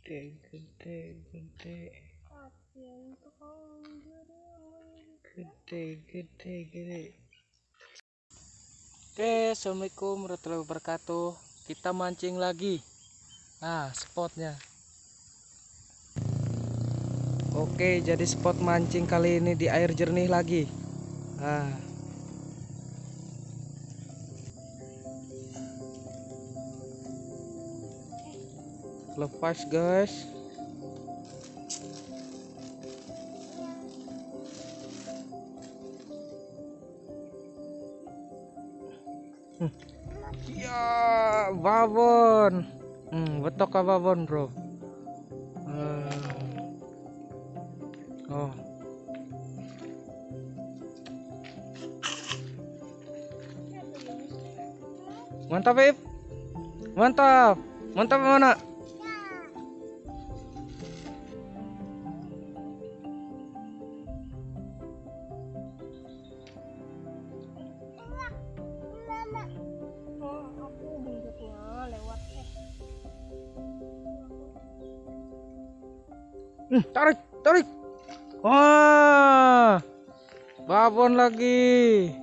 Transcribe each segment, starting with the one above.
gede gede gede gede gede gede. Oke assalamualaikum warahmatullahi wabarakatuh. Kita mancing lagi. Nah spotnya. Oke jadi spot mancing kali ini di air jernih lagi. Nah lepas guys. Ya babon. Hmm, betok ka babon bro? Hmm. oh. Mantap Ip. Mantap. Mantap mana Hmm, tarik, tarik. Wah, babon lagi.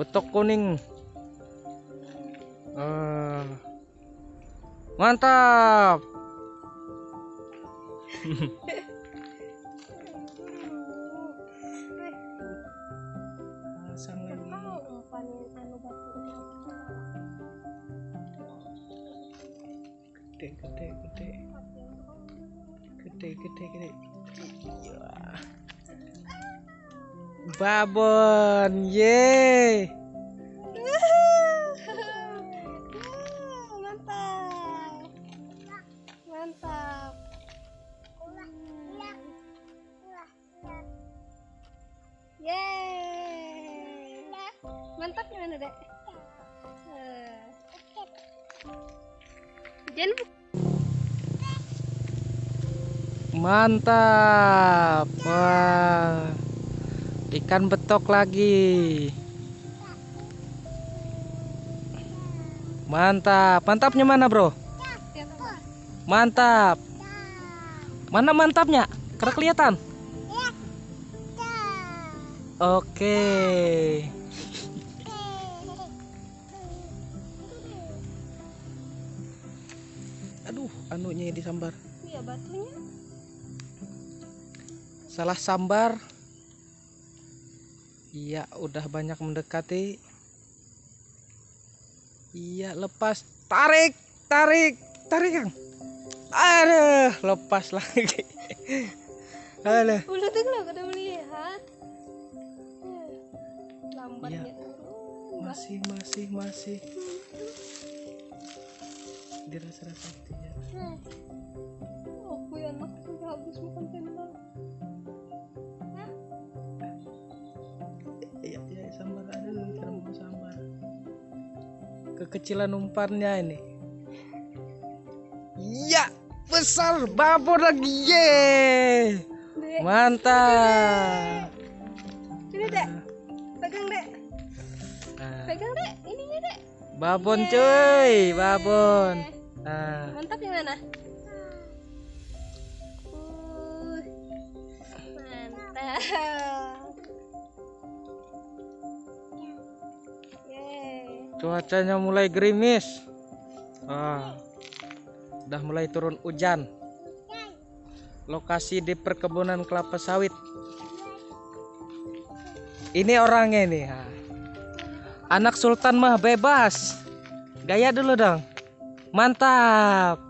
Betok kuning. Ah, mantap. Gede, gede, gede, gede, gede, gede. Iya. Babon, ye. mantap mantap Yeay mantap gimana dek Eh. Mantap. Wah. Ikan betok lagi. Mantap. Mantapnya mana, Bro? Mantap. Mana mantapnya? Karena kelihatan. Oke. Aduh, anunya disambar. iya batunya Salah sambar. Iya, udah banyak mendekati. Iya, lepas. Tarik, tarik, tarik, Kang. Aduh, lepas lagi. Aduh. udah tuh kalau udah melihat lambatnya turun Masih, masih, masih. Dirasa-rasa gitu ya. Kekecilan umpannya ini. Iya, besar babon lagi. Dek. Mantap. sini dek. Pegang dek. Nah, pegang dek. Ininya dek. Babon cuy, babon. Nah, mantap yang mana cuacanya mulai gerimis. Ah, udah mulai turun hujan. Lokasi di perkebunan kelapa sawit. Ini orangnya ha. Anak Sultan mah bebas. Gaya dulu dong. Mantap.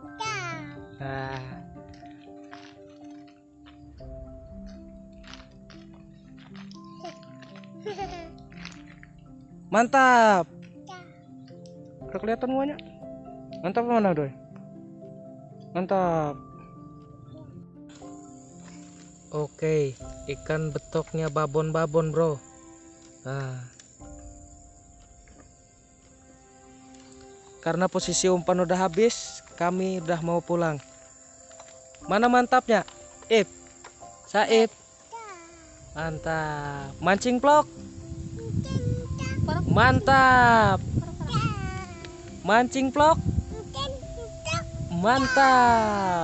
Mantap. Udah kelihatan semuanya? Mantap mana, Doi? Mantap. Oke, ikan betoknya babon-babon, Bro. Nah. Karena posisi umpan udah habis, kami udah mau pulang. Mana mantapnya? Ip. Saib. Mantap. Mancing vlog. Mantap. Mancing vlog. Mantap.